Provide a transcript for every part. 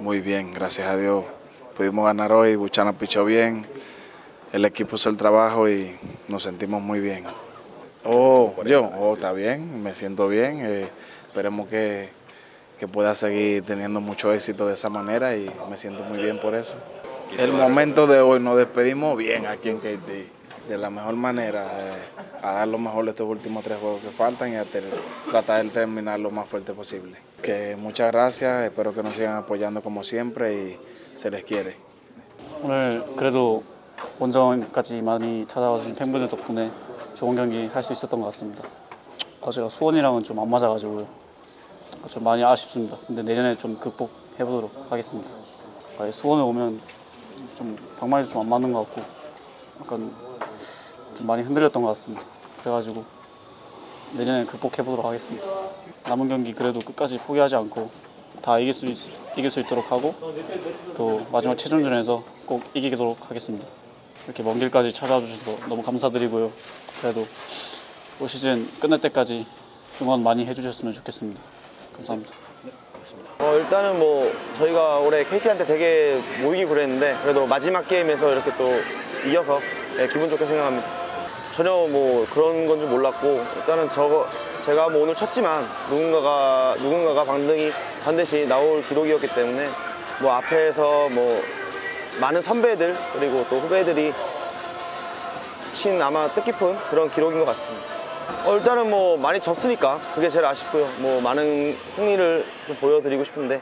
Muy bien, gracias a Dios. Pudimos ganar hoy, Buchana pichó bien, el equipo hizo el trabajo y nos sentimos muy bien. Oh, yo, oh, está bien, me siento bien. eh, esperemos que, que pueda seguir teniendo mucho éxito de esa manera y me siento muy bien por eso. El momento de hoy nos despedimos bien aquí en KT, de la mejor manera, eh, a dar lo mejor estos últimos tres juegos que faltan y a ter- tratar de terminar lo más fuerte posible. Que muchas gracias, espero que nos sigan apoyando como siempre y se les quiere. 오늘 그래도 원정까지 많이 찾아와 주신 팬분들 덕분에 좋은 경기 할 수 있었던 것 같습니다. 어제가 수원이랑은 좀 안 맞아가지고 좀 많이 아쉽습니다. 근데 내년에 좀 극복해 보도록 하겠습니다. 아, 수원에 오면 좀 방망이도 좀 안 맞는 것 같고 약간 좀 많이 흔들렸던 것 같습니다. 그래가지고 내년에 극복해 보도록 하겠습니다. 남은 경기 그래도 끝까지 포기하지 않고 다 이길 수 있, 이길 수 있도록 하고 또 마지막 최종전에서 꼭 이기도록 하겠습니다. 이렇게 먼 길까지 찾아와 주셔서 너무 감사드리고요. 그래도 올 시즌 끝날 때까지 응원 많이 해주셨으면 좋겠습니다. 감사합니다. 어, 일단은 뭐 저희가 올해 KT한테 되게 못 이기고 그랬는데 그래도 마지막 게임에서 이렇게 또 이겨서 예, 기분 좋게 생각합니다. 전혀 뭐 그런 건 줄 몰랐고 일단은 저거 제가 뭐 오늘 쳤지만 누군가가 누군가가 반등이 반드시 나올 기록이었기 때문에 뭐 앞에서 뭐 많은 선배들 그리고 또 후배들이 친 아마 뜻깊은 그런 기록인 것 같습니다. 어, 일단은 뭐 많이 졌으니까 그게 제일 아쉽고요. 뭐 많은 승리를 좀 보여드리고 싶은데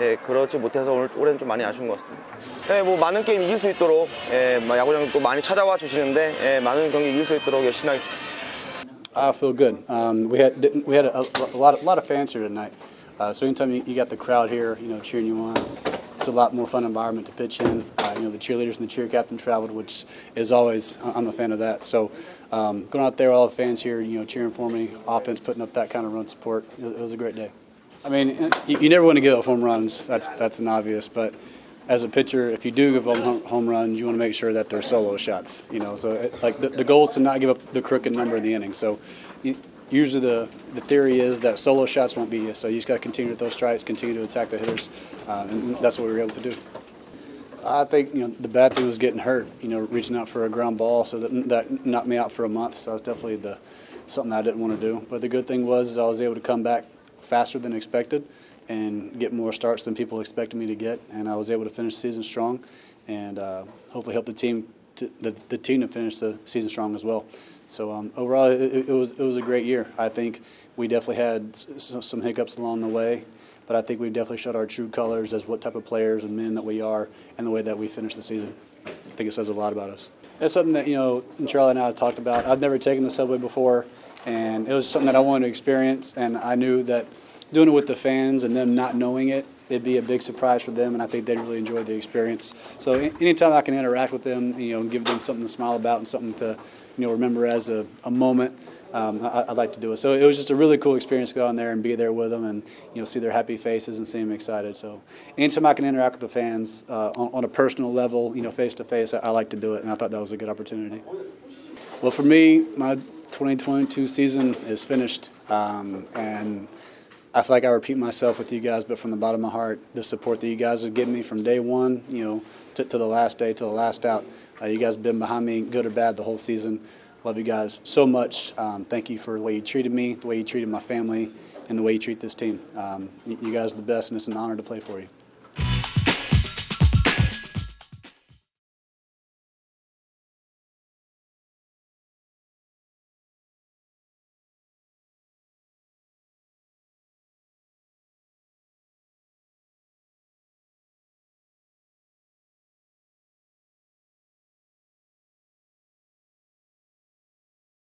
예, 그렇지 못해서 오늘 올해는 좀 많이 아쉬운 것 같습니다. 예, 뭐 많은 게임 이길 수 있도록 예, 뭐 야구장 또 많이 찾아와 주시는데 예, 많은 경기 이길 수 있도록 열심히 하겠습니다. I feel good. Um, we had we had a, a lot of, lot of fans here tonight. Uh, so anytime you, you got the crowd here, you know, cheering you on, it's a lot more fun environment to pitch in. Uh, you know, the cheerleaders and the cheer captain traveled, which is always I'm a fan of that. So um, going out there, all the fans here, you know, cheering for me, offense putting up that kind of run support. It, it was a great day. I mean, you, you never want to give up home runs. That's that's an obvious, but as a pitcher, if you do give up home, runs, you want to make sure that they're solo shots. You know, so it, like the, the goal is to not give up the crooked number in the inning. So you, usually the the theory is that solo shots won't be you. So you just got to continue with those strikes, continue to attack the hitters, uh, and that's what we were able to do. I think you know the bad thing was getting hurt. You know, reaching out for a ground ball, so that that knocked me out for a month. So that was definitely the something I didn't want to do. But the good thing was I was able to come back faster than expected and get more starts than people expected me to get, and I was able to finish the season strong, and uh, hopefully help the team to, the, the team to finish the season strong as well. So um, overall, it, it was it was a great year. I think we definitely had some hiccups along the way, but I think we definitely showed our true colors as what type of players and men that we are, and the way that we finished the season. I think it says a lot about us. That's something that you know Charlie and I have talked about. I've never taken the subway before, and it was something that I wanted to experience, and I knew that doing it with the fans and them not knowing it, it'd be a big surprise for them, and I think they'd really enjoy the experience. So anytime I can interact with them, you know, and give them something to smile about and something to, you know, remember as a, a moment, um, I, I'd like to do it. So it was just a really cool experience to go on there and be there with them and, you know, see their happy faces and see them excited. So anytime I can interact with the fans uh, on, on a personal level, you know, face to face, I like to do it, and I thought that was a good opportunity. Well, for me, my 2022 season is finished, um, and I feel like I repeat myself with you guys, but from the bottom of my heart, the support that you guys have given me from day one, you know, to, to the last day, to the last out, uh, you guys have been behind me, good or bad, the whole season. Love you guys so much. Um, thank you for the way you treated me, the way you treated my family, and the way you treat this team. Um, you, you guys are the best, and it's an honor to play for you.